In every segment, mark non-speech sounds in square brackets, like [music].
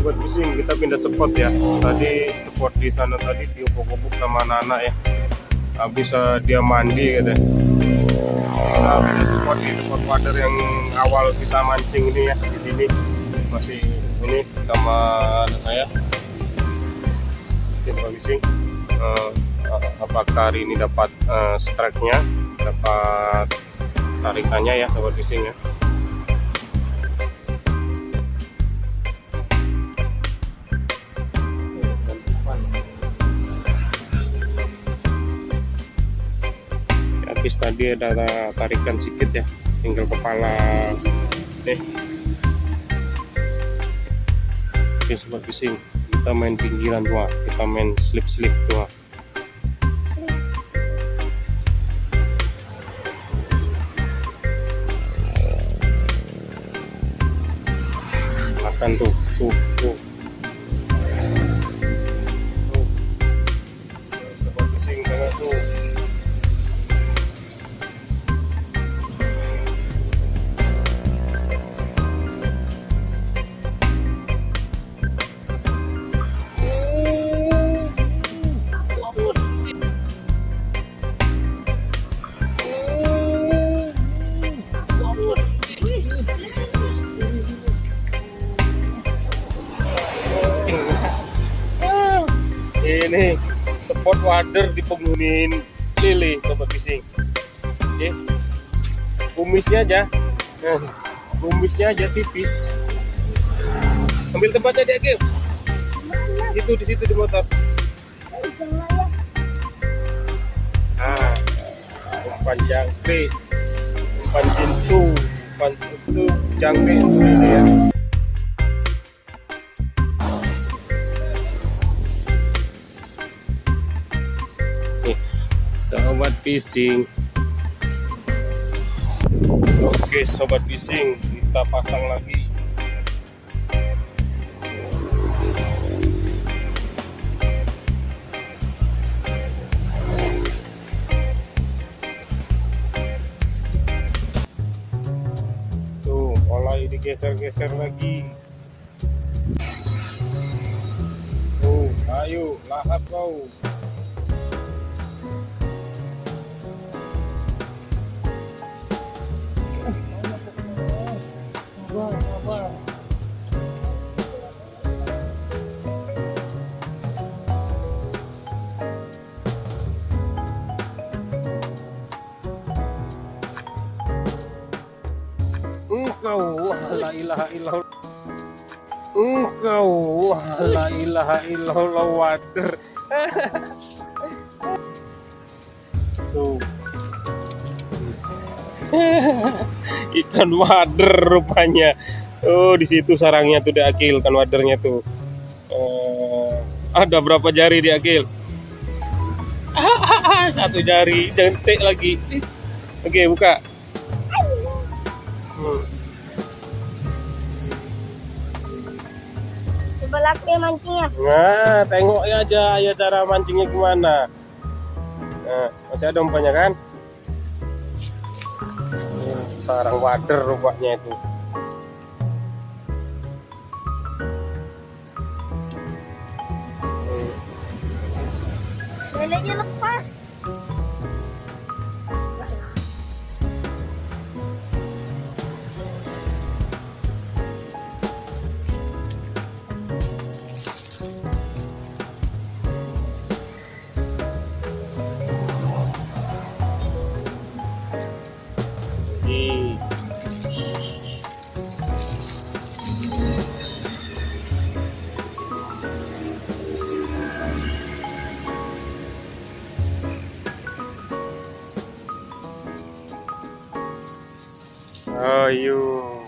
sobat pusing kita pindah spot ya. Tadi spot di sana tadi di obok-obok sama anak-anak ya. Habis eh, dia mandi gitu kita pindah spot di spot water yang awal kita mancing ini ya di sini. Masih ini sama anak saya. Oke, sobat pusing Eh, apakah hari ini dapat eh, strike-nya dapat tarikannya ya sobat pusing ya tadi ada tarikan sedikit ya tinggal kepala. Nih oke sobat fishing kita main pinggiran tua kita main slip slip tua makan tuh tuh Tuh. Spot wader di penghuniin lili sobat fishing oke. Kumisnya aja. Nah, kumisnya aja tipis. Ambil tempatnya dia Gil. Itu di situ di motor. Nah umpan jangkrik umpan jintu umpan itu jangkrik itu ini ya fishing oke sobat fishing kita pasang lagi. Digeser-geser lagi. Tuh ayo lahap kau engkau la ilaha illallah wader. Tuh [laughs] ikan wader rupanya. Oh di situ sarangnya tuh diakil kan wadernya tuh. Eh, ada berapa jari diakil [laughs] satu jari jentik lagi. Oke buka Coba laki mancingnya. Nah, tengok ya aja ya cara mancingnya gimana. Nah, masih ada umpannya kan? Hmm, sarang wader rupanya itu. are.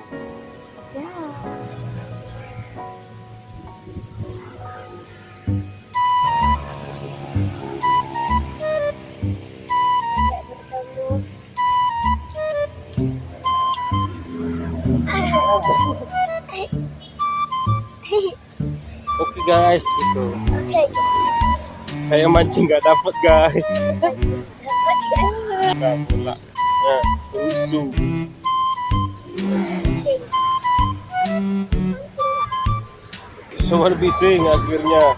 Oke okay, guys, itu Okay. Saya mancing nggak dapet guys. Dapat pula. ya, rusuh. Sobat bising akhirnya.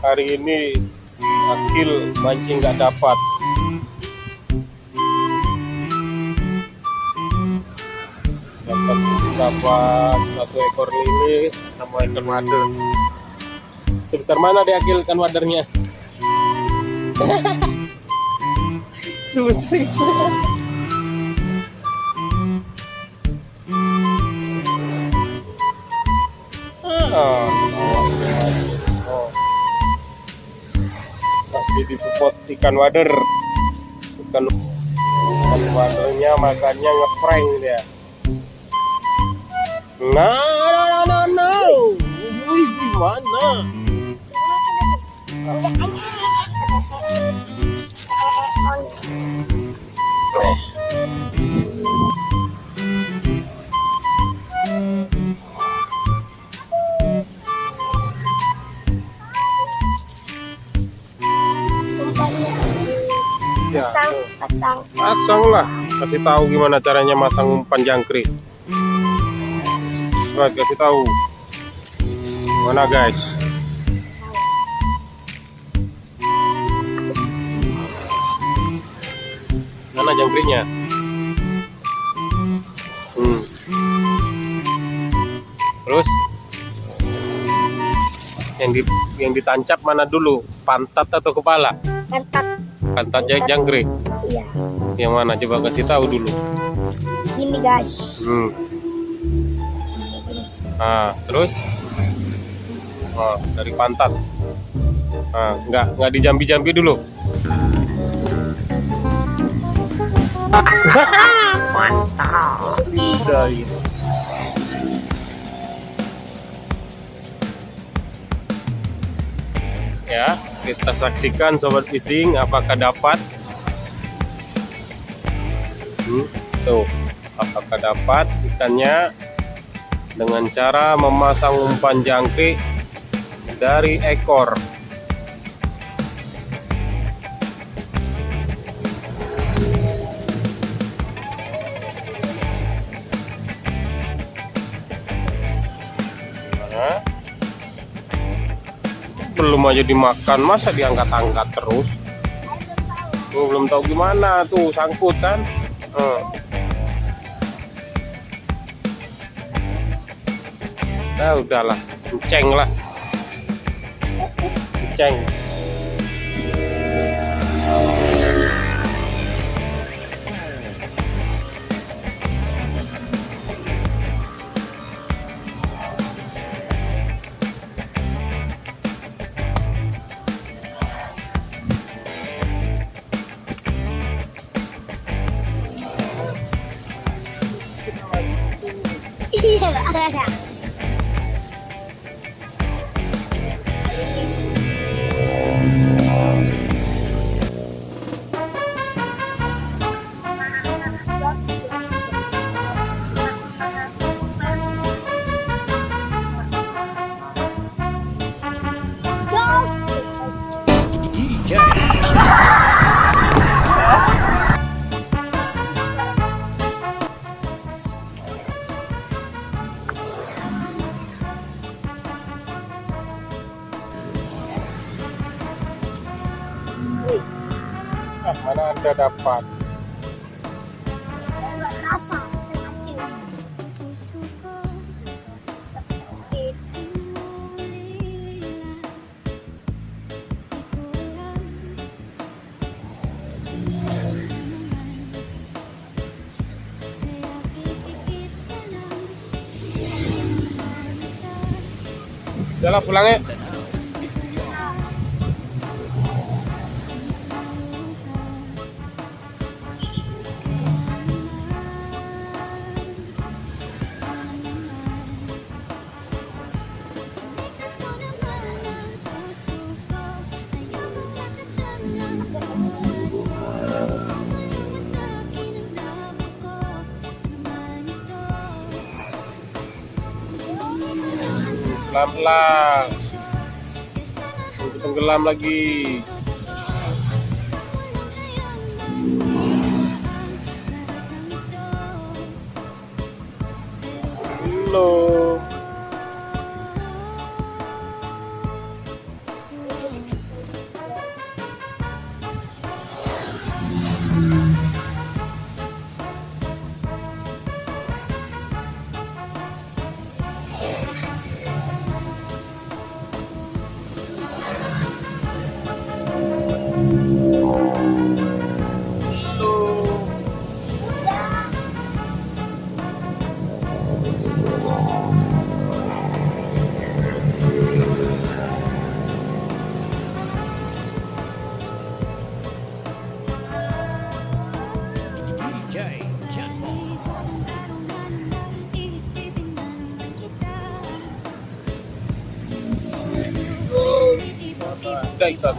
Hari ini si Akil mancing nggak dapat. Dapat dapat satu ekor lele sama ikan wader sebesar mana deh Akil ikan wadernya? [laughs] Sebesar itu masih disupport ikan wader. Ikan wadernya makannya ngeprank dia nah no no no no Wih, gimana? Ya Pasang, pasang. pasang lah. Kasih tahu gimana caranya masang umpan jangkrik. Right, kasih tahu. Mana guys? Mana jangkriknya? Hmm. terus? Yang di yang ditancap mana dulu? Pantat atau kepala? Pantat jang- jangkrik Iya. yang mana coba kasih tahu dulu Gini guys. Hmm. Nah, terus? Oh, dari pantat. Nah, nggak nggak dijambi-jambi dulu. Mantap. [laughs] Dari. Ya, kita saksikan sobat fishing apakah dapat. Hmm, tuh, apakah dapat ikannya dengan cara memasang umpan jangkrik dari ekor. Belum aja dimakan masa diangkat-angkat terus Tuh, belum tahu gimana tuh sangkut kan Eh. Nah, udahlah, ceng lah. Ceng. Iya. Ah, dapat? Lah pulang ya. Pelan-pelan. Untuk tenggelam lagi. Belum. Udah itu.